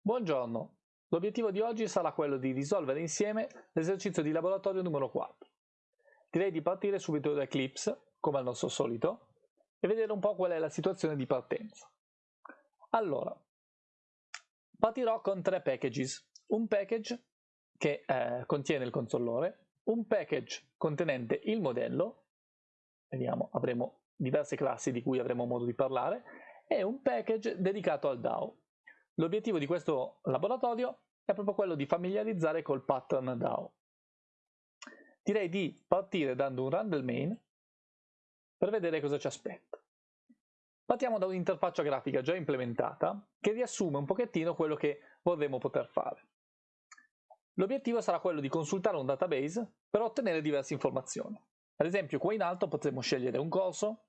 Buongiorno, l'obiettivo di oggi sarà quello di risolvere insieme l'esercizio di laboratorio numero 4. Direi di partire subito da Eclipse, come al nostro solito, e vedere un po' qual è la situazione di partenza. Allora, partirò con tre packages. Un package che eh, contiene il consollore, un package contenente il modello, vediamo, avremo diverse classi di cui avremo modo di parlare, e un package dedicato al DAO. L'obiettivo di questo laboratorio è proprio quello di familiarizzare col pattern DAO. Direi di partire dando un run del main per vedere cosa ci aspetta. Partiamo da un'interfaccia grafica già implementata che riassume un pochettino quello che vorremmo poter fare. L'obiettivo sarà quello di consultare un database per ottenere diverse informazioni. Ad esempio qua in alto potremo scegliere un corso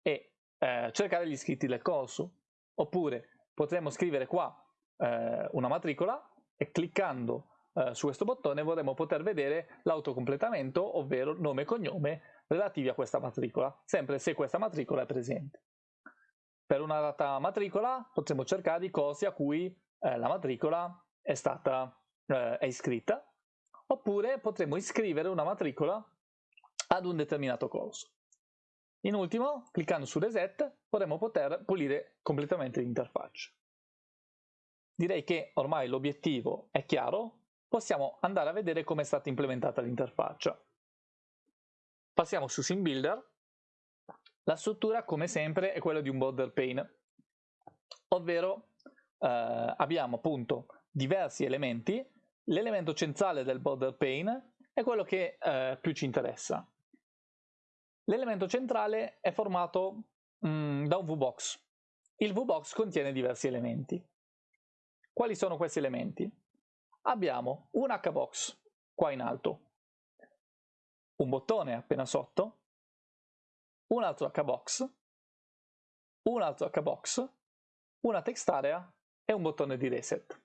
e eh, cercare gli iscritti del corso, oppure potremmo scrivere qua eh, una matricola e cliccando eh, su questo bottone vorremmo poter vedere l'autocompletamento, ovvero nome e cognome relativi a questa matricola, sempre se questa matricola è presente. Per una data matricola potremo cercare i corsi a cui eh, la matricola è stata eh, è iscritta, oppure potremo iscrivere una matricola ad un determinato corso. In ultimo, cliccando su Reset, potremo poter pulire completamente l'interfaccia. Direi che ormai l'obiettivo è chiaro, possiamo andare a vedere come è stata implementata l'interfaccia. Passiamo su SimBuilder. La struttura, come sempre, è quella di un border pane, ovvero eh, abbiamo appunto diversi elementi. L'elemento centrale del border pane è quello che eh, più ci interessa, L'elemento centrale è formato mm, da un VBox. Il VBox contiene diversi elementi. Quali sono questi elementi? Abbiamo un HBox qua in alto, un bottone appena sotto, un altro HBox, un altro HBox, una text area e un bottone di reset.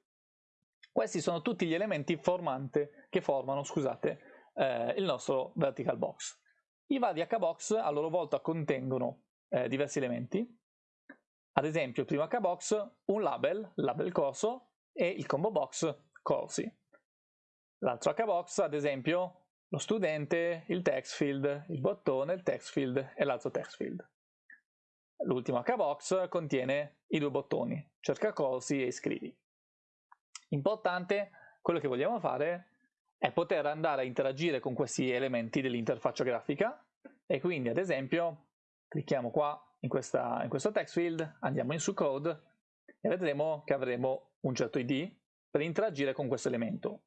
Questi sono tutti gli elementi formante, che formano scusate, eh, il nostro vertical box. I vari hbox a loro volta contengono eh, diversi elementi, ad esempio il primo hbox un label, label corso, e il combo box corsi. L'altro hbox ad esempio lo studente, il text field, il bottone, il text field e l'altro text field. L'ultimo hbox contiene i due bottoni, cerca corsi e iscrivi. Importante, quello che vogliamo fare è poter andare a interagire con questi elementi dell'interfaccia grafica e quindi ad esempio clicchiamo qua in, questa, in questo text field, andiamo in su code e vedremo che avremo un certo id per interagire con questo elemento.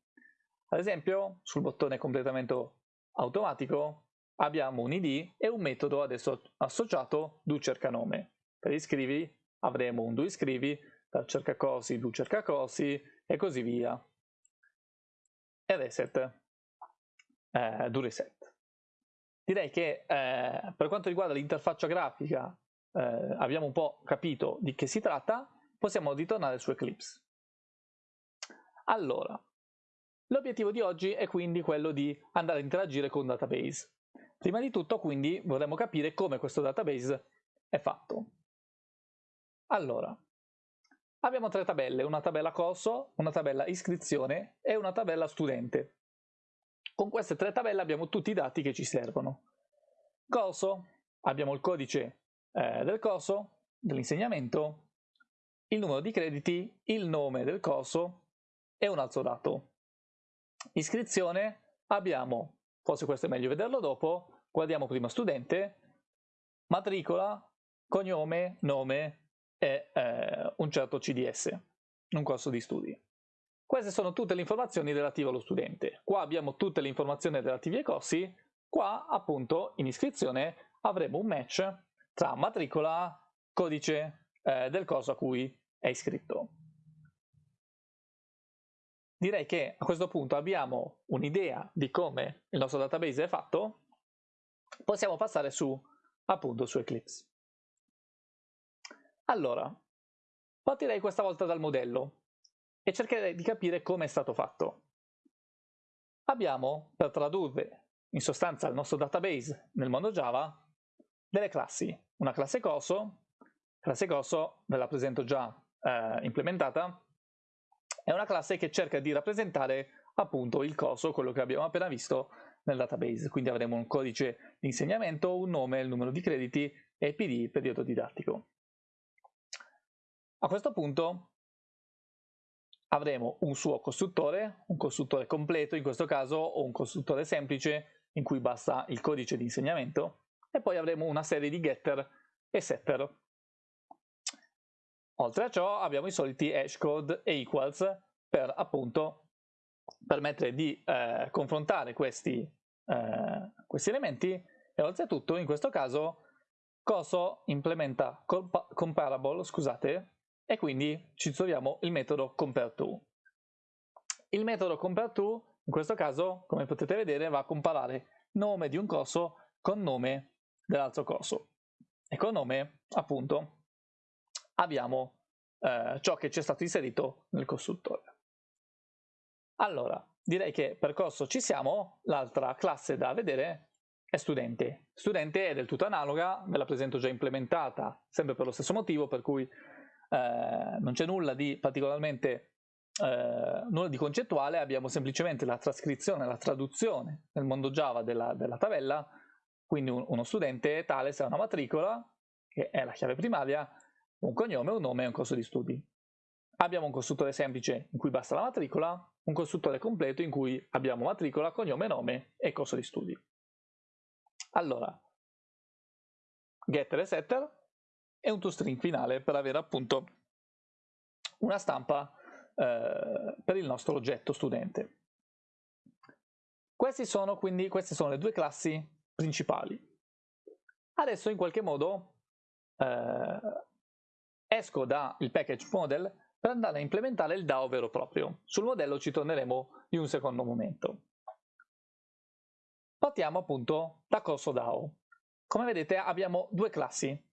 Ad esempio sul bottone completamento automatico abbiamo un id e un metodo adesso associato do cercanome. Per iscrivi avremo un do iscrivi, per cercacorsi do cercacorsi e così via e reset eh, do reset. Direi che eh, per quanto riguarda l'interfaccia grafica eh, abbiamo un po' capito di che si tratta, possiamo ritornare su Eclipse. Allora, l'obiettivo di oggi è quindi quello di andare a interagire con un database. Prima di tutto quindi vorremmo capire come questo database è fatto. Allora, Abbiamo tre tabelle, una tabella corso, una tabella iscrizione e una tabella studente. Con queste tre tabelle abbiamo tutti i dati che ci servono. Corso, abbiamo il codice eh, del corso, dell'insegnamento, il numero di crediti, il nome del corso e un altro dato. Iscrizione, abbiamo, forse questo è meglio vederlo dopo, guardiamo prima studente, matricola, cognome, nome, e eh, un certo CDS, un corso di studi. Queste sono tutte le informazioni relative allo studente. Qua abbiamo tutte le informazioni relative ai corsi, qua appunto in iscrizione avremo un match tra matricola, codice eh, del corso a cui è iscritto. Direi che a questo punto abbiamo un'idea di come il nostro database è fatto, possiamo passare su appunto su Eclipse. Allora, partirei questa volta dal modello e cercherei di capire come è stato fatto. Abbiamo, per tradurre in sostanza il nostro database nel mondo Java, delle classi. Una classe corso, classe corso ve la presento già eh, implementata, è una classe che cerca di rappresentare appunto il coso, quello che abbiamo appena visto nel database. Quindi avremo un codice di insegnamento, un nome, il numero di crediti e PD, periodo didattico. A questo punto avremo un suo costruttore, un costruttore completo in questo caso o un costruttore semplice in cui basta il codice di insegnamento e poi avremo una serie di getter e setter. Oltre a ciò abbiamo i soliti hashcode e equals per appunto permettere di eh, confrontare questi, eh, questi elementi e oltretutto in questo caso Coso implementa comparable, scusate, e quindi ci troviamo il metodo compareTo. Il metodo compareTo in questo caso, come potete vedere, va a comparare nome di un coso con nome dell'altro coso. E con nome, appunto, abbiamo eh, ciò che ci è stato inserito nel costruttore. Allora, direi che per corso ci siamo, l'altra classe da vedere è studente. Studente è del tutto analoga, ve la presento già implementata, sempre per lo stesso motivo, per cui eh, non c'è nulla di particolarmente eh, nulla di concettuale, abbiamo semplicemente la trascrizione, la traduzione nel mondo Java della, della tabella, quindi un, uno studente tale se ha una matricola, che è la chiave primaria, un cognome, un nome e un corso di studi. Abbiamo un costruttore semplice in cui basta la matricola, un costruttore completo in cui abbiamo matricola, cognome, nome e corso di studi. Allora, getter e setter e un toString finale per avere appunto una stampa eh, per il nostro oggetto studente. Questi sono quindi, queste sono le due classi principali. Adesso in qualche modo eh, esco dal package model per andare a implementare il DAO vero e proprio. Sul modello ci torneremo in un secondo momento. Partiamo appunto da corso DAO. Come vedete abbiamo due classi,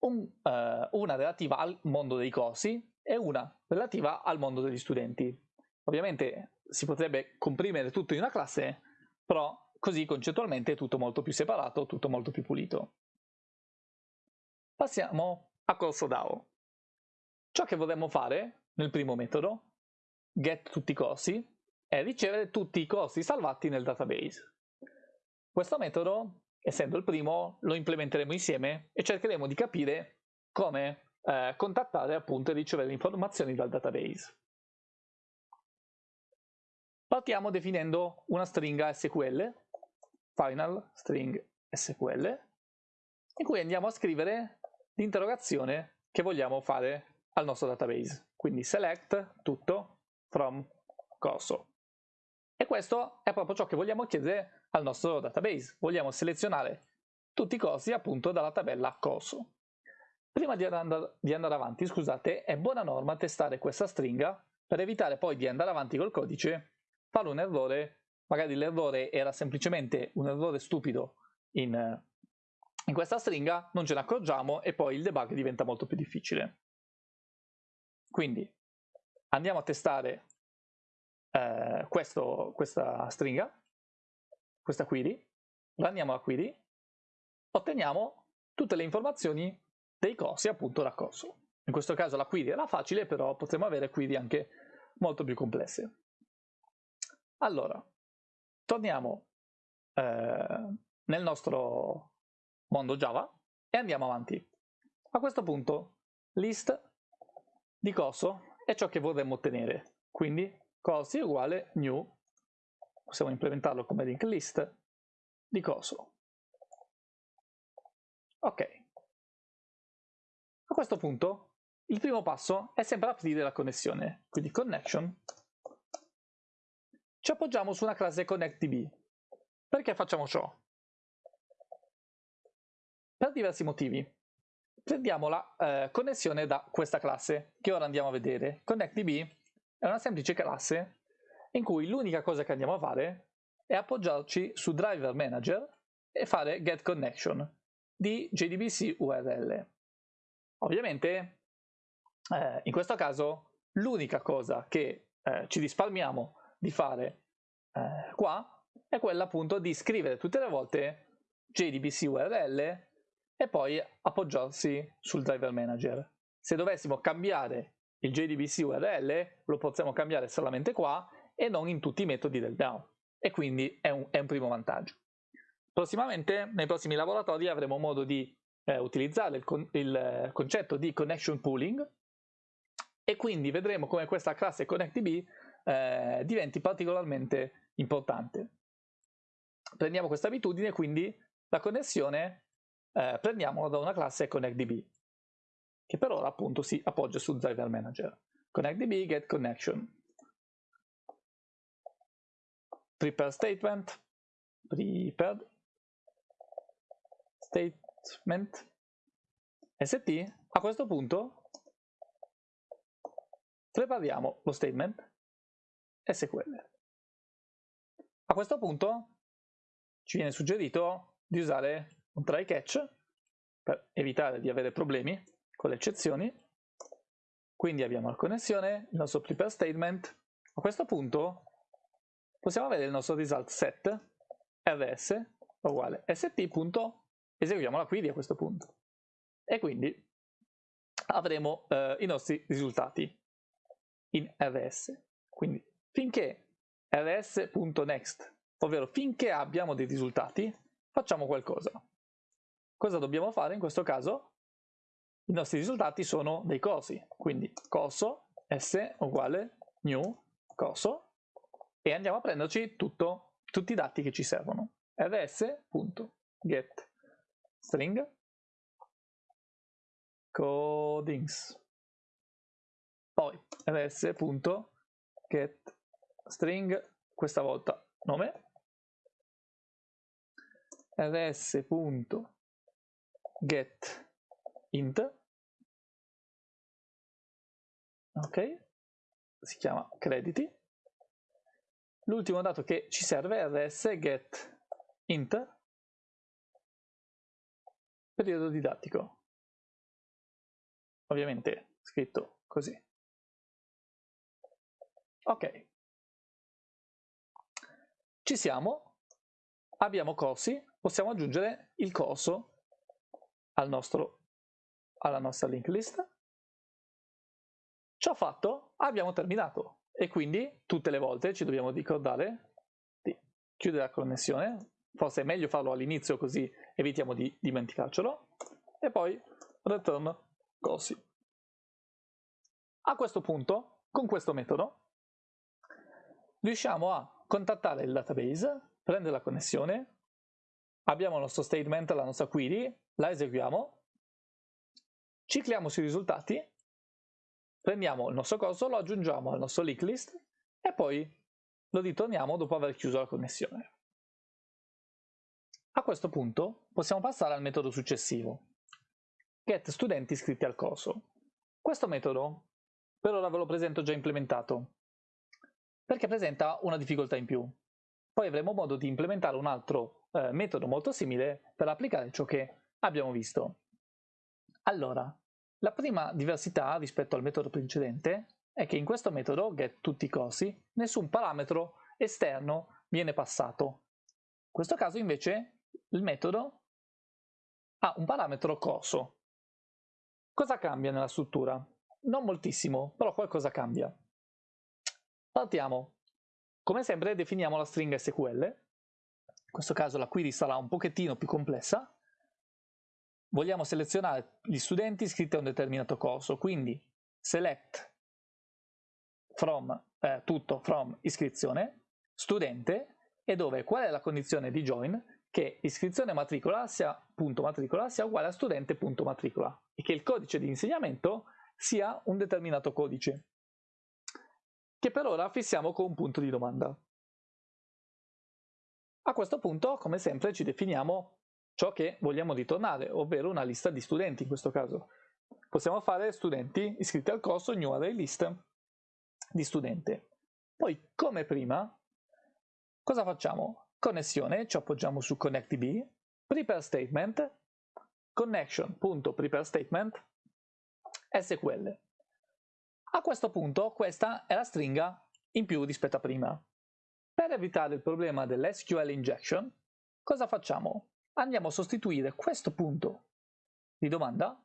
un, uh, una relativa al mondo dei corsi e una relativa al mondo degli studenti. Ovviamente si potrebbe comprimere tutto in una classe, però così concettualmente è tutto molto più separato, tutto molto più pulito. Passiamo a corso DAO. Ciò che vorremmo fare nel primo metodo, get tutti i corsi, è ricevere tutti i corsi salvati nel database. Questo metodo, essendo il primo, lo implementeremo insieme e cercheremo di capire come eh, contattare appunto e ricevere informazioni dal database. Partiamo definendo una stringa SQL, final string SQL, in cui andiamo a scrivere l'interrogazione che vogliamo fare al nostro database. Quindi select tutto from corso. E questo è proprio ciò che vogliamo chiedere al nostro database. Vogliamo selezionare tutti i corsi appunto dalla tabella corso. Prima di andare, di andare avanti, scusate, è buona norma testare questa stringa per evitare poi di andare avanti col codice, fare un errore, magari l'errore era semplicemente un errore stupido in, in questa stringa, non ce ne accorgiamo e poi il debug diventa molto più difficile. Quindi andiamo a testare eh, questo, questa stringa, questa query, randiamo la query, otteniamo tutte le informazioni dei corsi appunto corso. In questo caso la query era facile, però potremmo avere query anche molto più complesse. Allora, torniamo eh, nel nostro mondo Java e andiamo avanti. A questo punto list di corso è ciò che vorremmo ottenere, quindi corsi uguale new, possiamo implementarlo come link list, di corso. Ok. A questo punto il primo passo è sempre aprire la connessione, quindi connection. Ci appoggiamo su una classe connectDB. Perché facciamo ciò? Per diversi motivi. Prendiamo la eh, connessione da questa classe, che ora andiamo a vedere. ConnectDB è una semplice classe in cui l'unica cosa che andiamo a fare è appoggiarci su driver manager e fare get connection di JDBC URL. Ovviamente eh, in questo caso l'unica cosa che eh, ci risparmiamo di fare eh, qua è quella appunto di scrivere tutte le volte JDBC URL e poi appoggiarsi sul driver manager. Se dovessimo cambiare il JDBC URL lo possiamo cambiare solamente qua e non in tutti i metodi del DAO e quindi è un, è un primo vantaggio. Prossimamente, nei prossimi laboratori, avremo modo di eh, utilizzare il, con il, concetto di connection pooling e quindi vedremo come questa classe ConnectDB eh, diventi particolarmente importante. Prendiamo questa abitudine, quindi la connessione eh, prendiamola da una classe ConnectDB, che per ora appunto si appoggia su Driver Manager. ConnectDB get connection. Prepare statement, prepared statement st. A questo punto prepariamo lo statement SQL. A questo punto ci viene suggerito di usare un try catch per evitare di avere problemi con le eccezioni. Quindi abbiamo la connessione, il nostro prepare statement. A questo punto possiamo avere il nostro result set rs uguale st.eseguiamo la query a questo punto. E quindi avremo eh, i nostri risultati in rs. Quindi finché rs.next, ovvero finché abbiamo dei risultati, facciamo qualcosa. Cosa dobbiamo fare in questo caso? I nostri risultati sono dei cosi, quindi coso s uguale new coso e andiamo a prenderci tutto, tutti i dati che ci servono. rs.get string. Codings. Poi rs.get string questa volta nome. Rs.get int. Ok. Si chiama crediti l'ultimo dato che ci serve è rs get int periodo didattico. Ovviamente scritto così. Ok. Ci siamo. Abbiamo corsi. Possiamo aggiungere il corso al nostro, alla nostra link list. Ciò fatto, abbiamo terminato e quindi tutte le volte ci dobbiamo ricordare di chiudere la connessione, forse è meglio farlo all'inizio così evitiamo di dimenticarcelo, e poi return corsi. A questo punto, con questo metodo, riusciamo a contattare il database, prendere la connessione, abbiamo il nostro statement, la nostra query, la eseguiamo, cicliamo sui risultati, prendiamo il nostro coso, lo aggiungiamo al nostro link list e poi lo ritorniamo dopo aver chiuso la connessione. A questo punto possiamo passare al metodo successivo, get studenti iscritti al corso. Questo metodo per ora ve lo presento già implementato, perché presenta una difficoltà in più. Poi avremo modo di implementare un altro eh, metodo molto simile per applicare ciò che abbiamo visto. Allora, la prima diversità rispetto al metodo precedente è che in questo metodo get tutti i corsi nessun parametro esterno viene passato. In questo caso invece il metodo ha un parametro corso. Cosa cambia nella struttura? Non moltissimo, però qualcosa cambia. Partiamo. Come sempre definiamo la stringa SQL questo caso la query sarà un pochettino più complessa, vogliamo selezionare gli studenti iscritti a un determinato corso, quindi select from, eh, tutto from iscrizione, studente, e dove qual è la condizione di join? Che iscrizione matricola sia, punto matricola sia uguale a studente.matricola e che il codice di insegnamento sia un determinato codice, che per ora fissiamo con un punto di domanda. A questo punto, come sempre, ci definiamo ciò che vogliamo ritornare, ovvero una lista di studenti in questo caso. Possiamo fare studenti iscritti al corso new array list di studente. Poi, come prima, cosa facciamo? Connessione, ci appoggiamo su ConnectDB, prepare statement, connection.preparestatement, SQL. A questo punto questa è la stringa in più rispetto a prima. Per evitare il problema dell'SQL injection, cosa facciamo? Andiamo a sostituire questo punto di domanda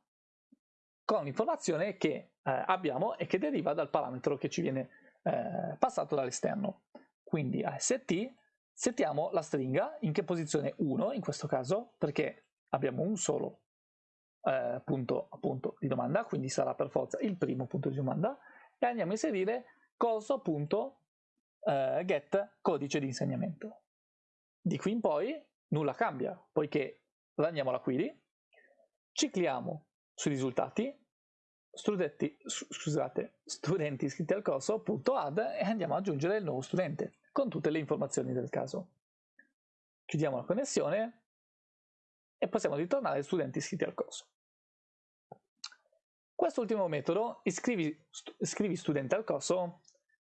con l'informazione che eh, abbiamo e che deriva dal parametro che ci viene eh, passato dall'esterno. Quindi a st settiamo la stringa in che posizione 1 in questo caso perché abbiamo un solo eh, punto appunto di domanda, quindi sarà per forza il primo punto di domanda e andiamo a inserire coso.get eh, codice di insegnamento. Di qui in poi nulla cambia, poiché andiamo alla query, cicliamo sui risultati, studenti, scusate, studenti iscritti al corso.add e andiamo ad aggiungere il nuovo studente con tutte le informazioni del caso. Chiudiamo la connessione e possiamo ritornare studenti iscritti al corso. Quest'ultimo metodo, iscrivi, iscrivi studente al corso,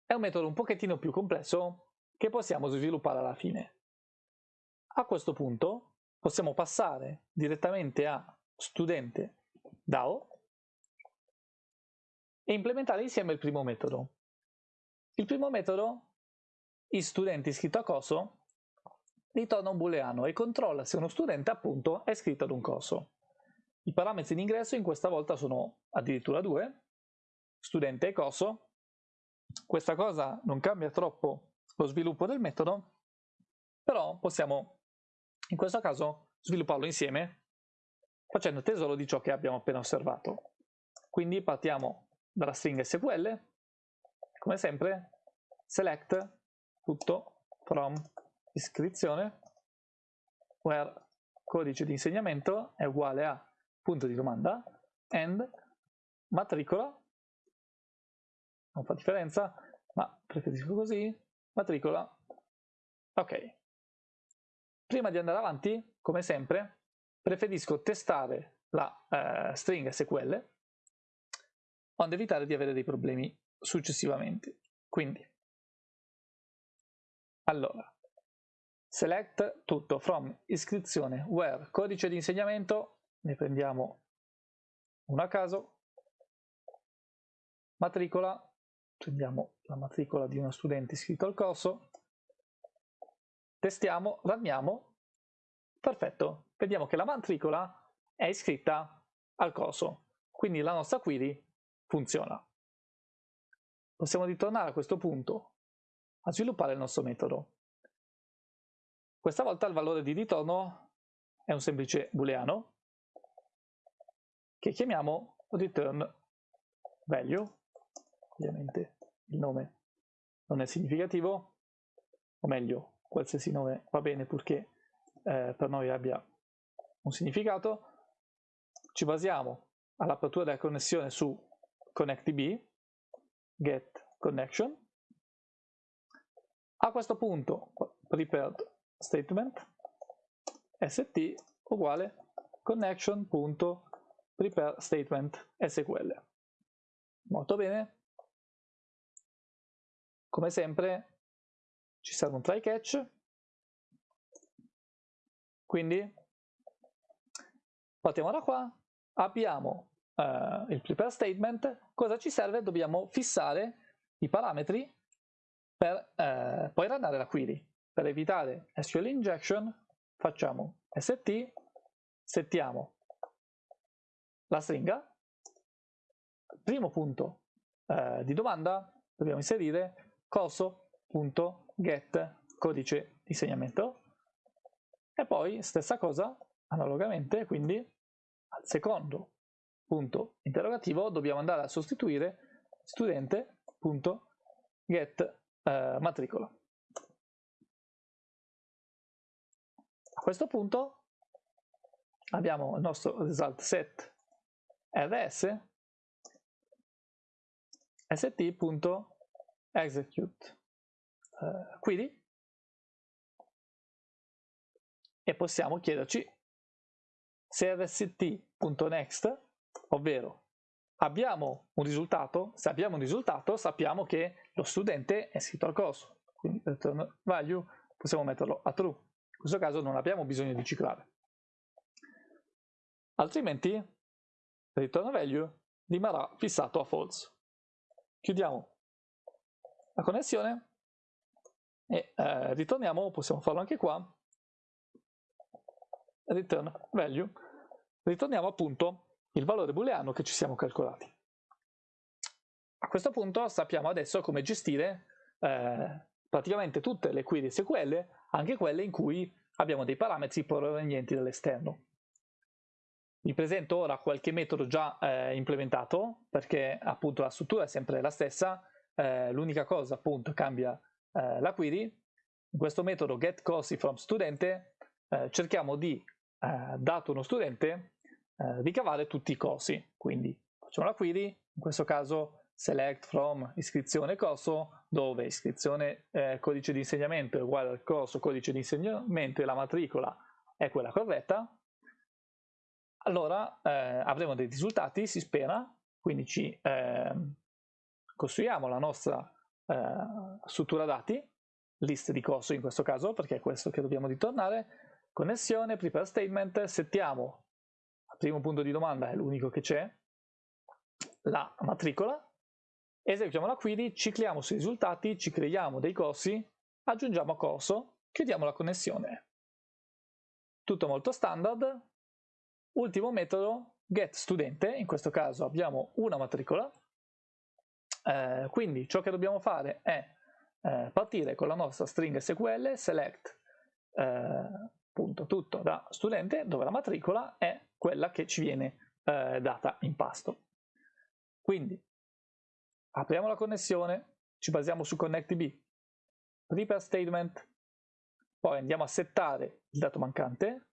è un metodo un pochettino più complesso che possiamo sviluppare alla fine. A questo punto possiamo passare direttamente a studente DAO e implementare insieme il primo metodo. Il primo metodo, il studente iscritto a corso, ritorna un booleano e controlla se uno studente appunto è iscritto ad un corso. I parametri di ingresso in questa volta sono addirittura due, studente e corso. Questa cosa non cambia troppo lo sviluppo del metodo, però possiamo in questo caso svilupparlo insieme facendo tesoro di ciò che abbiamo appena osservato. Quindi partiamo dalla stringa SQL, come sempre, select tutto from iscrizione, where codice di insegnamento è uguale a punto di domanda, and matricola, non fa differenza, ma preferisco così, matricola, ok. Prima di andare avanti, come sempre, preferisco testare la eh, stringa SQL onde evitare di avere dei problemi successivamente. Quindi, allora, select tutto from iscrizione where codice di insegnamento ne prendiamo uno a caso, matricola, prendiamo la matricola di uno studente iscritto al corso, testiamo, ranniamo, perfetto, vediamo che la matricola è iscritta al corso, quindi la nostra query funziona. Possiamo ritornare a questo punto a sviluppare il nostro metodo. Questa volta il valore di ritorno è un semplice booleano che chiamiamo return value, ovviamente il nome non è significativo, o meglio, qualsiasi nome va bene purché eh, per noi abbia un significato. Ci basiamo all'apertura della connessione su connectdb, get connection. A questo punto prepared statement st uguale connection.connection prepare statement SQL. Molto bene. Come sempre ci serve un try catch. Quindi partiamo da qua, abbiamo uh, il prepare statement, cosa ci serve? Dobbiamo fissare i parametri per uh, poi runnare la query. Per evitare SQL injection facciamo st, settiamo la stringa, primo punto eh, di domanda dobbiamo inserire corso.get codice di insegnamento e poi stessa cosa analogamente quindi al secondo punto interrogativo dobbiamo andare a sostituire studente.get eh, matricola. A questo punto abbiamo il nostro result set rs st.execute uh, query e possiamo chiederci se rst.next, ovvero abbiamo un risultato, se abbiamo un risultato sappiamo che lo studente è iscritto al corso, quindi return value possiamo metterlo a true, in questo caso non abbiamo bisogno di ciclare. Altrimenti return value rimarrà fissato a false. Chiudiamo la connessione e eh, ritorniamo, possiamo farlo anche qua, return value, ritorniamo appunto il valore booleano che ci siamo calcolati. A questo punto sappiamo adesso come gestire eh, praticamente tutte le query SQL, anche quelle in cui abbiamo dei parametri provenienti dall'esterno. Vi presento ora qualche metodo già eh, implementato, perché appunto la struttura è sempre la stessa, eh, l'unica cosa appunto cambia eh, la query. In questo metodo getCosi eh, cerchiamo di, eh, dato uno studente, eh, ricavare tutti i cosi. Quindi facciamo la query, in questo caso select from iscrizione corso, dove iscrizione eh, codice di insegnamento è uguale al corso codice di insegnamento e la matricola è quella corretta, allora eh, avremo dei risultati, si spera, quindi ci eh, costruiamo la nostra eh, struttura dati, list di corso in questo caso, perché è questo che dobbiamo ritornare, connessione, prepare statement, settiamo, al primo punto di domanda è l'unico che c'è, la matricola, eseguiamo la query, cicliamo sui risultati, ci creiamo dei corsi, aggiungiamo corso, chiudiamo la connessione. Tutto molto standard, Ultimo metodo, getStudente, in questo caso abbiamo una matricola, eh, quindi ciò che dobbiamo fare è eh, partire con la nostra string SQL, select eh, tutto da studente, dove la matricola è quella che ci viene eh, data in pasto. Quindi apriamo la connessione, ci basiamo su ConnectDB, prepare statement, poi andiamo a settare il dato mancante,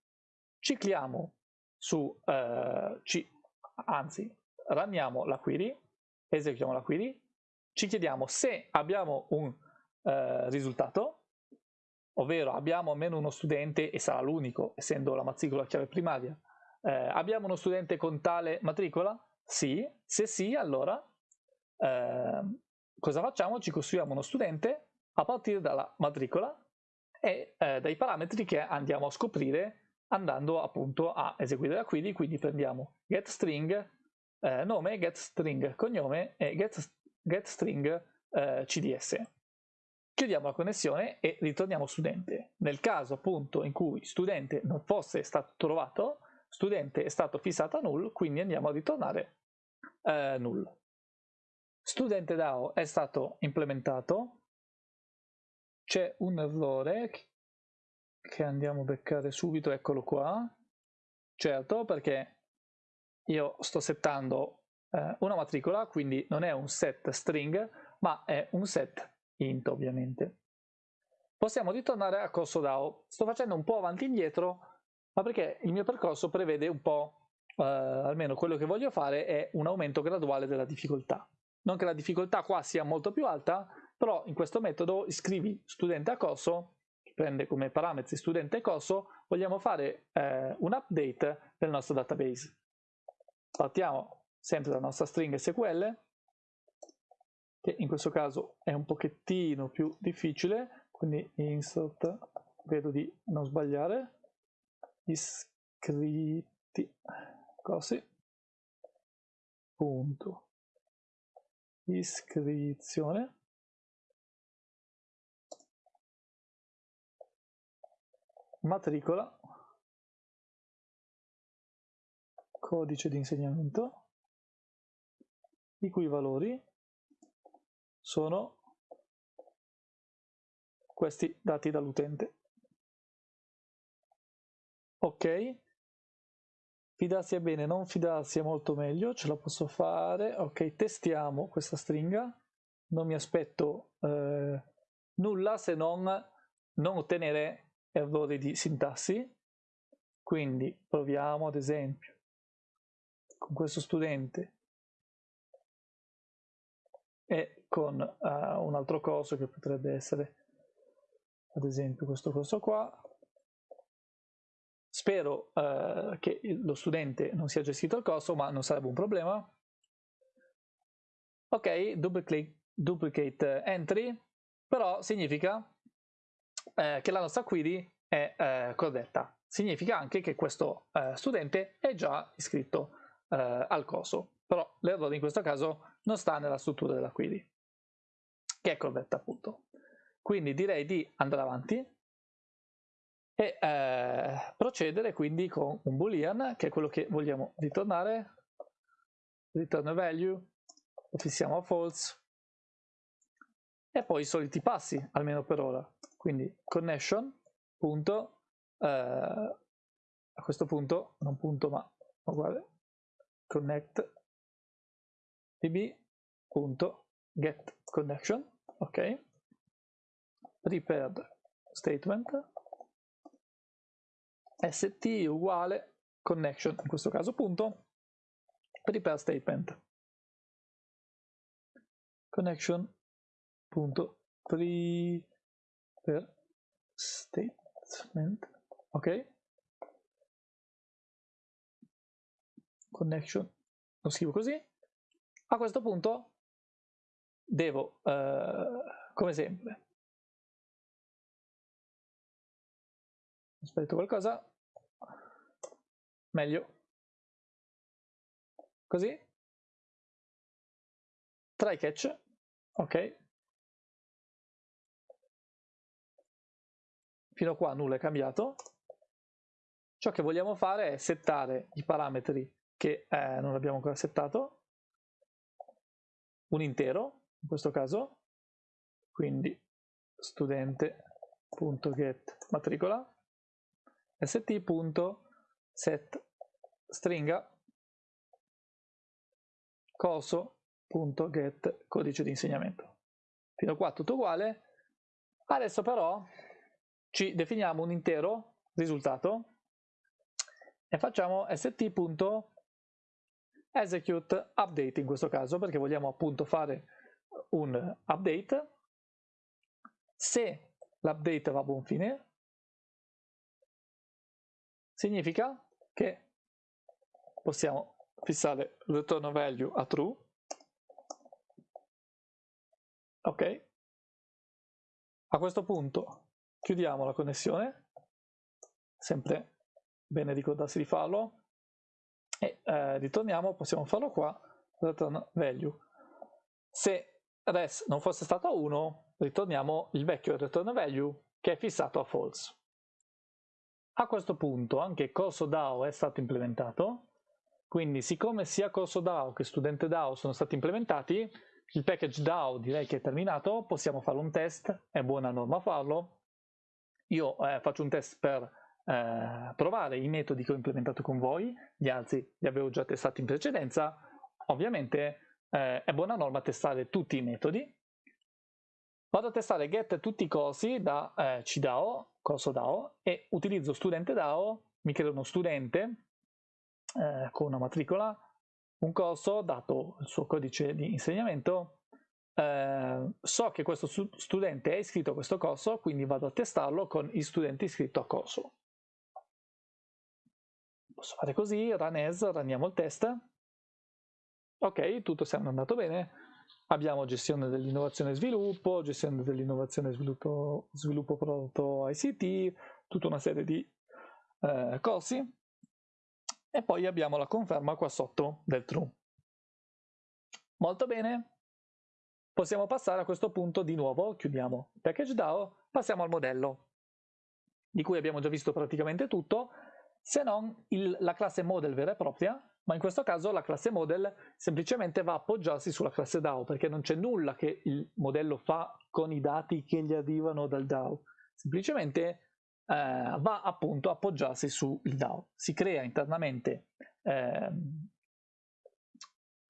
cicliamo su, eh, ci, anzi, runniamo la query, eseguiamo la query, ci chiediamo se abbiamo un eh, risultato, ovvero abbiamo almeno uno studente, e sarà l'unico, essendo la matricola chiave primaria, eh, abbiamo uno studente con tale matricola? Sì, se sì, allora eh, cosa facciamo? Ci costruiamo uno studente a partire dalla matricola e eh, dai parametri che andiamo a scoprire andando appunto a eseguire la query, quindi prendiamo getString eh, nome, getString cognome e get, getString eh, CDS. Chiudiamo la connessione e ritorniamo studente. Nel caso appunto in cui studente non fosse stato trovato, studente è stato fissato a null, quindi andiamo a ritornare eh, null. Studente DAO è stato implementato, c'è un errore che andiamo a beccare subito, eccolo qua. Certo, perché io sto settando eh, una matricola, quindi non è un set string, ma è un set int ovviamente. Possiamo ritornare a corso DAO. Sto facendo un po' avanti e indietro, ma perché il mio percorso prevede un po', eh, almeno quello che voglio fare è un aumento graduale della difficoltà. Non che la difficoltà qua sia molto più alta, però in questo metodo iscrivi studente a corso prende come parametri studente e corso, vogliamo fare eh, un update del nostro database. Partiamo sempre dalla nostra string SQL, che in questo caso è un pochettino più difficile, quindi insert, vedo di non sbagliare, iscritti, così, punto, iscrizione, matricola, codice di insegnamento, i cui valori sono questi dati dall'utente. Ok, fidarsi è bene, non fidarsi è molto meglio, ce la posso fare. Ok, testiamo questa stringa, non mi aspetto eh, nulla se non non ottenere errori di sintassi, quindi proviamo ad esempio con questo studente e con uh, un altro corso che potrebbe essere ad esempio questo corso qua. Spero uh, che lo studente non sia gestito il corso, ma non sarebbe un problema. Ok, duplicate, duplicate entry, però significa eh, che la nostra query è eh, corretta. Significa anche che questo eh, studente è già iscritto eh, al corso, però l'errore in questo caso non sta nella struttura della query, che è corretta appunto. Quindi direi di andare avanti e eh, procedere quindi con un boolean, che è quello che vogliamo ritornare, return value, lo fissiamo a false, e poi i soliti passi, almeno per ora. Quindi connection, punto, eh, a questo punto, non punto ma uguale, db, punto, get connection, ok, prepared statement, st uguale connection, in questo caso punto, prepare statement, connection punto per statement ok connection lo scrivo così. A questo punto devo eh, come sempre aspetto qualcosa. Meglio. Così. Try catch. Ok. Fino a qua nulla è cambiato. Ciò che vogliamo fare è settare i parametri che eh, non abbiamo ancora settato, un intero in questo caso, quindi studente.get matricola, st.set stringa coso.get codice di insegnamento. Fino a qua tutto uguale. Adesso però ci definiamo un intero risultato e facciamo st.execute update in questo caso perché vogliamo appunto fare un update. Se l'update va a buon fine significa che possiamo fissare il return value a true. Ok. A questo punto chiudiamo la connessione, sempre bene ricordarsi di farlo, eh, ritorniamo, possiamo farlo qua, return value. Se res non fosse stato 1, ritorniamo il vecchio return value che è fissato a false. A questo punto anche corso DAO è stato implementato, quindi siccome sia corso DAO che studente DAO sono stati implementati, il package DAO direi che è terminato, possiamo fare un test, è buona norma farlo, io eh, faccio un test per eh, provare i metodi che ho implementato con voi, gli altri li avevo già testati in precedenza, ovviamente eh, è buona norma testare tutti i metodi. Vado a testare get tutti i corsi da eh, CDAO, corso DAO, e utilizzo studente DAO, mi creo uno studente eh, con una matricola, un corso, dato il suo codice di insegnamento, eh, so che questo studente è iscritto a questo corso, quindi vado a testarlo con gli studenti iscritti a corso. Posso fare così, run as, runniamo il test. Ok, tutto sembra andato bene. Abbiamo gestione dell'innovazione e sviluppo, gestione dell'innovazione e sviluppo, sviluppo prodotto ICT, tutta una serie di eh, corsi. E poi abbiamo la conferma qua sotto del true. Molto bene, possiamo passare a questo punto di nuovo, chiudiamo package DAO, passiamo al modello, di cui abbiamo già visto praticamente tutto, se non il, la classe model vera e propria, ma in questo caso la classe model semplicemente va a appoggiarsi sulla classe DAO, perché non c'è nulla che il modello fa con i dati che gli arrivano dal DAO, semplicemente eh, va appunto a appoggiarsi sul DAO. Si crea internamente eh,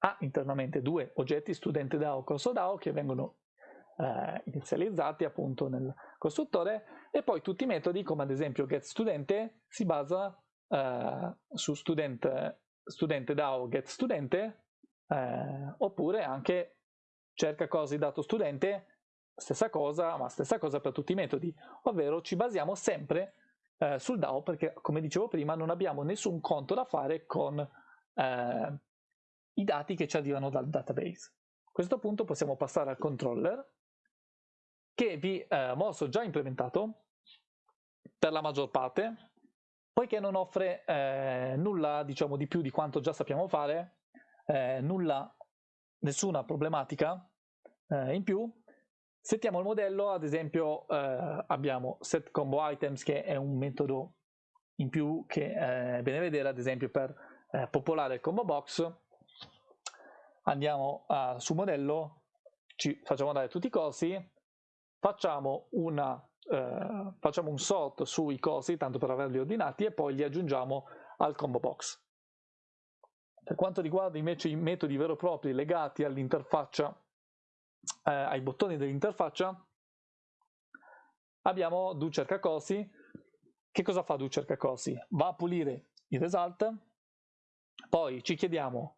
ha internamente due oggetti studente DAO corso DAO che vengono eh, inizializzati appunto nel costruttore e poi tutti i metodi come ad esempio getStudente si basa eh, su student, studente DAO getStudente eh, oppure anche cerca cose dato studente stessa cosa ma stessa cosa per tutti i metodi ovvero ci basiamo sempre eh, sul DAO perché come dicevo prima non abbiamo nessun conto da fare con eh, i dati che ci arrivano dal database. A questo punto possiamo passare al controller che vi eh, mostro già implementato per la maggior parte, poiché non offre eh, nulla diciamo di più di quanto già sappiamo fare, eh, nulla, nessuna problematica eh, in più. Settiamo il modello, ad esempio eh, abbiamo set combo items che è un metodo in più che è bene vedere ad esempio per eh, popolare il combo box andiamo uh, su modello, ci facciamo dare tutti i cosi, facciamo, una, uh, facciamo un sort sui cosi, tanto per averli ordinati, e poi li aggiungiamo al combo box. Per quanto riguarda invece i metodi vero e propri legati all'interfaccia, eh, ai bottoni dell'interfaccia, abbiamo do cerca cosi. Che cosa fa do cerca cosi? Va a pulire il result, poi ci chiediamo,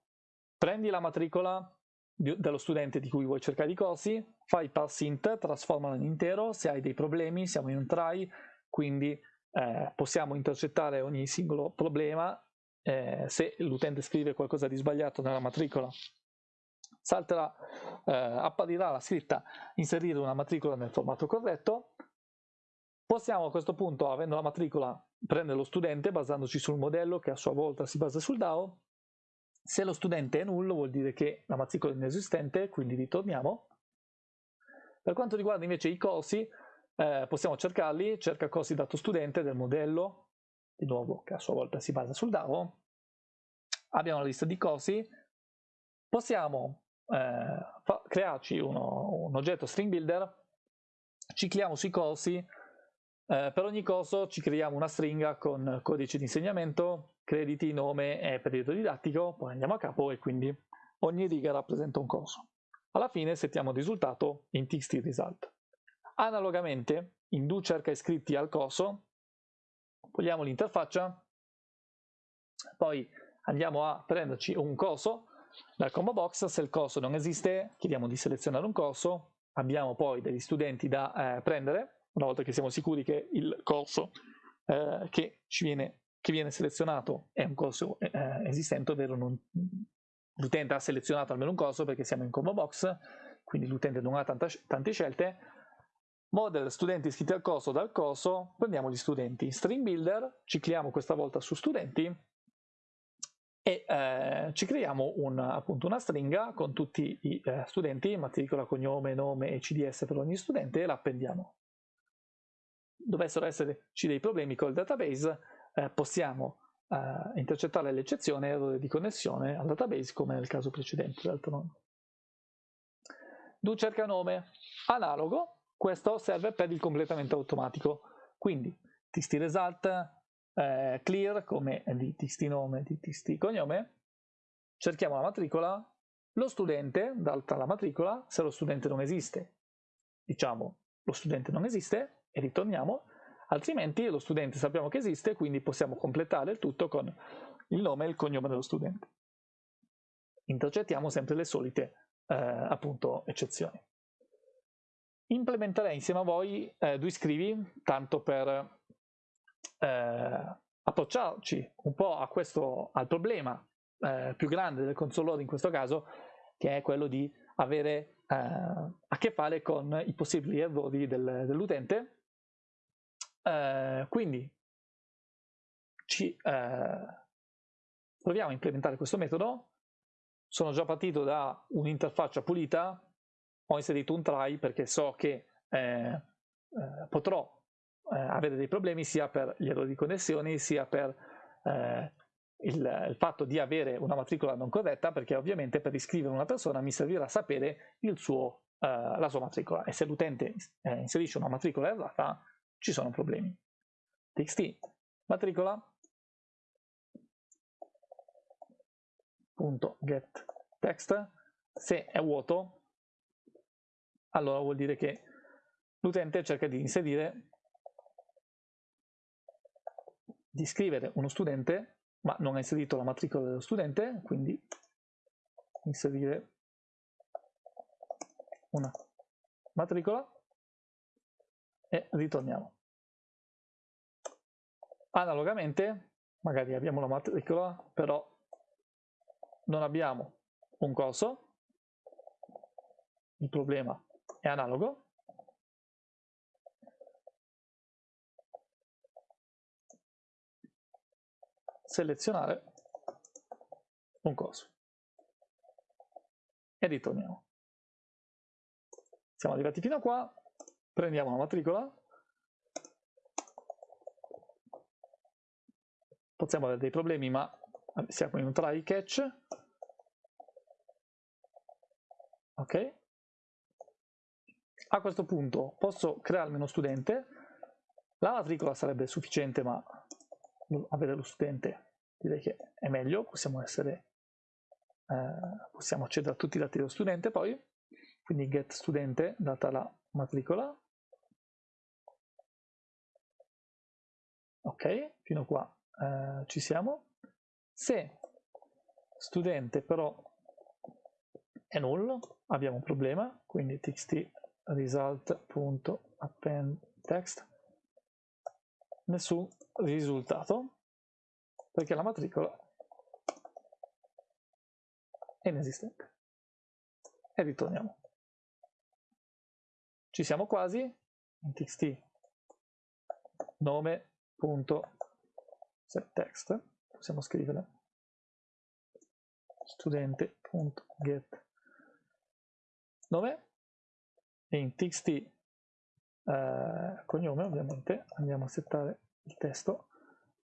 prendi la matricola dello studente di cui vuoi cercare i cosi, fai parse int, trasformalo in intero, se hai dei problemi siamo in un try, quindi eh, possiamo intercettare ogni singolo problema eh, se l'utente scrive qualcosa di sbagliato nella matricola. Salterà, eh, apparirà la scritta inserire una matricola nel formato corretto. Possiamo a questo punto avendo la matricola prendere lo studente basandoci sul modello che a sua volta si basa sul DAO se lo studente è nullo vuol dire che la matricola è inesistente quindi ritorniamo. Per quanto riguarda invece i corsi eh, possiamo cercarli. Cerca corsi dato studente del modello. Di nuovo che a sua volta si basa sul DAO, abbiamo la lista di corsi, possiamo eh, crearci uno, un oggetto string builder, cicliamo sui corsi, eh, per ogni corso ci creiamo una stringa con codice di insegnamento, crediti, nome e periodo didattico, poi andiamo a capo e quindi ogni riga rappresenta un corso. Alla fine settiamo il risultato in txt result. Analogamente, in do cerca iscritti al corso, togliamo l'interfaccia, poi andiamo a prenderci un corso dal combo box, se il corso non esiste chiediamo di selezionare un corso, abbiamo poi degli studenti da eh, prendere, una volta che siamo sicuri che il corso eh, che, viene, che viene selezionato è un corso eh, esistente, ovvero l'utente ha selezionato almeno un corso perché siamo in combo box, quindi l'utente non ha tanta, tante scelte, model studenti iscritti al corso dal corso, prendiamo gli studenti. String builder, cicliamo questa volta su studenti e eh, ci creiamo un, appunto una stringa con tutti i eh, studenti, matricola, cognome, nome e CDS per ogni studente e la appendiamo. Dovessero esserci dei problemi col database, eh, possiamo eh, intercettare l'eccezione errore di connessione al database come nel caso precedente. Do cerca nome, analogo, questo serve per il completamento automatico. Quindi txt result eh, clear come di txt nome, di txt cognome, cerchiamo la matricola, lo studente dalla matricola, se lo studente non esiste, diciamo lo studente non esiste e ritorniamo, altrimenti lo studente sappiamo che esiste, quindi possiamo completare il tutto con il nome e il cognome dello studente. Intercettiamo sempre le solite eh, appunto eccezioni implementerei insieme a voi eh, due scrivi, tanto per eh, approcciarci un po' questo, al problema eh, più grande del console in questo caso, che è quello di avere eh, a che fare con i possibili errori del, dell'utente. Eh, quindi ci, eh, proviamo a implementare questo metodo. Sono già partito da un'interfaccia pulita, ho inserito un try perché so che eh, eh, potrò eh, avere dei problemi sia per gli errori di connessione sia per eh, il, il, fatto di avere una matricola non corretta perché ovviamente per iscrivere una persona mi servirà sapere suo, eh, la sua matricola e se l'utente inserisce una matricola errata ci sono problemi. txt matricola. Punto get. Text se è vuoto allora vuol dire che l'utente cerca di inserire, di scrivere uno studente, ma non ha inserito la matricola dello studente, quindi inserire una matricola e ritorniamo. Analogamente, magari abbiamo la matricola, però non abbiamo un corso, il problema è analogo. Selezionare un corso e ritorniamo. Siamo arrivati fino a qua, prendiamo la matricola, possiamo avere dei problemi ma siamo in un try catch, ok? A questo punto posso crearmi uno studente, la matricola sarebbe sufficiente ma avere lo studente direi che è meglio, possiamo essere eh, possiamo accedere a tutti i dati dello studente poi, quindi get studente data la matricola, ok, fino a qua eh, ci siamo, se studente però è null, abbiamo un problema, quindi txt result.append text, nessun risultato, perché la matricola è inesistente. E ritorniamo. Ci siamo quasi, in txt nome.setText, possiamo scrivere. Studente.get nome e in txt eh, cognome ovviamente. Andiamo a settare il testo.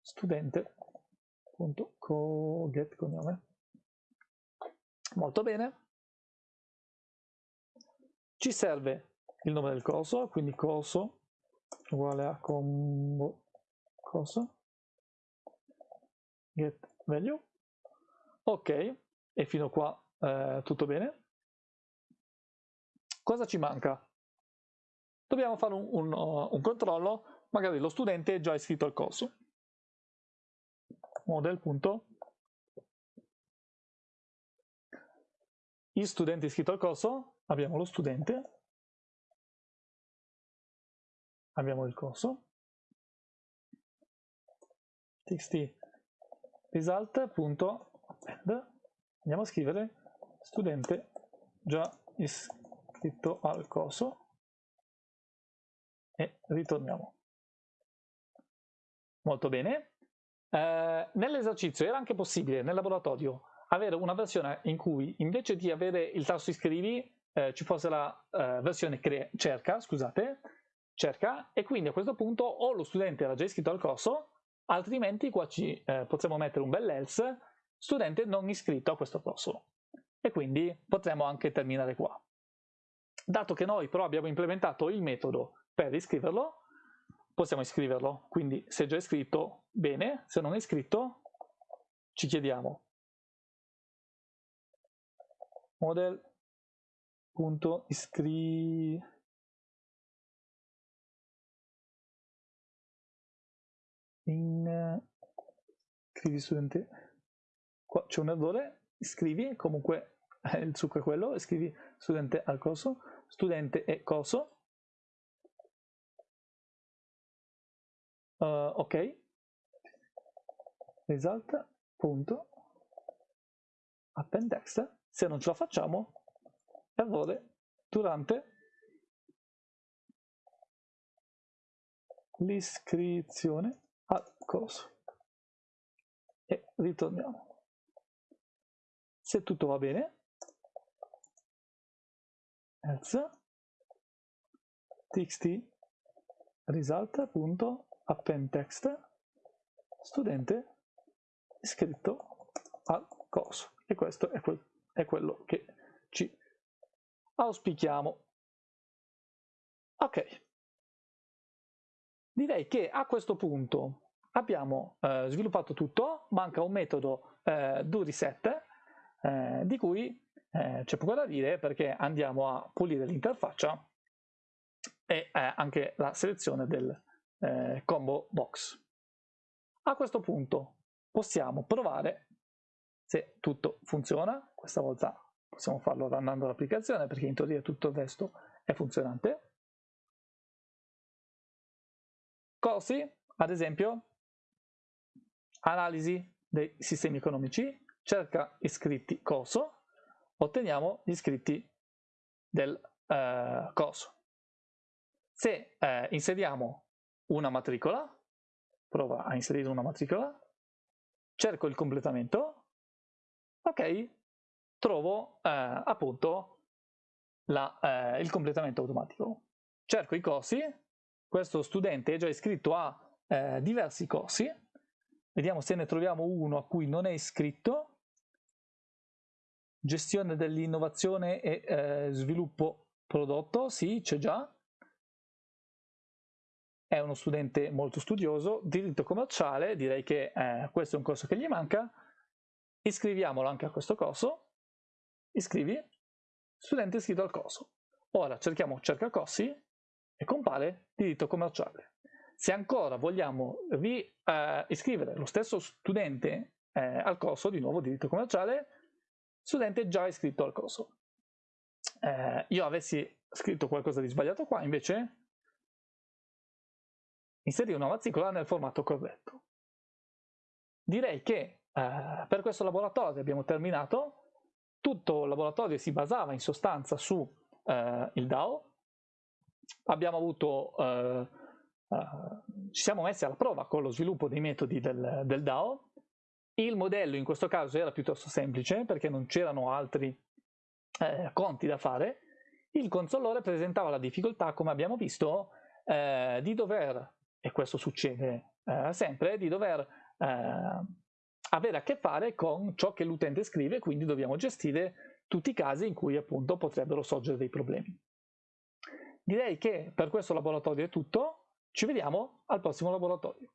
Studente.get cognome. Molto bene. Ci serve il nome del coso quindi coso uguale a combo coso get value ok. E fino qua eh, tutto bene? Cosa ci manca? Dobbiamo fare un, un, un controllo. Magari lo studente è già iscritto al corso. Model. il studente iscritto al corso, abbiamo lo studente, abbiamo il corso, txt result.append, andiamo a scrivere studente già iscritto al corso e ritorniamo. Molto bene. Eh, Nell'esercizio era anche possibile, nel laboratorio, avere una versione in cui invece di avere il tasto iscrivi eh, ci fosse la eh, versione cerca, scusate, cerca, e quindi a questo punto o lo studente era già iscritto al corso, altrimenti qua ci eh, potremmo mettere un bel else, studente non iscritto a questo corso. E quindi potremmo anche terminare qua. Dato che noi però abbiamo implementato il metodo per iscriverlo, possiamo iscriverlo. Quindi se è già iscritto, bene, se non è iscritto, ci chiediamo model.iscri in scrivi studente qua c'è un errore scrivi comunque il succo è quello scrivi studente al corso studente e corso. Uh, ok. Result punto. Append text se non ce la facciamo, errore durante. L'iscrizione corso. E ritorniamo. Se tutto va bene, else txt result.append text studente iscritto al corso e questo è quel è quello che ci auspichiamo. Ok, direi che a questo punto abbiamo eh, sviluppato tutto, manca un metodo eh, do reset eh, di cui eh, c'è poco da dire perché andiamo a pulire l'interfaccia e eh, anche la selezione del eh, combo box. A questo punto possiamo provare se tutto funziona, questa volta possiamo farlo runnando l'applicazione perché in teoria tutto il resto è funzionante. Corsi, ad esempio, analisi dei sistemi economici, cerca iscritti corso, otteniamo gli iscritti del eh, corso. Se eh, inseriamo una matricola, prova a inserire una matricola, cerco il completamento, ok, trovo eh, appunto la, eh, il completamento automatico. Cerco i corsi, questo studente è già iscritto a eh, diversi corsi, vediamo se ne troviamo uno a cui non è iscritto, gestione dell'innovazione e eh, sviluppo prodotto, sì, c'è già. È uno studente molto studioso. Diritto commerciale, direi che eh, questo è un corso che gli manca. Iscriviamolo anche a questo corso. Iscrivi. Studente iscritto al corso. Ora cerchiamo cerca corsi e compare diritto commerciale. Se ancora vogliamo ri, eh, iscrivere lo stesso studente eh, al corso, di nuovo diritto commerciale, studente già iscritto al corso. Eh, io avessi scritto qualcosa di sbagliato qua, invece inserire una matricola nel formato corretto. Direi che eh, per questo laboratorio abbiamo terminato. Tutto il laboratorio si basava in sostanza su eh, il DAO. Abbiamo avuto, eh, eh, ci siamo messi alla prova con lo sviluppo dei metodi del, del DAO. Il modello in questo caso era piuttosto semplice perché non c'erano altri eh, conti da fare. Il consolore presentava la difficoltà, come abbiamo visto, eh, di dover, e questo succede eh, sempre, di dover avere a che fare con ciò che l'utente scrive, quindi dobbiamo gestire tutti i casi in cui appunto potrebbero sorgere dei problemi. Direi che per questo laboratorio è tutto, ci vediamo al prossimo laboratorio.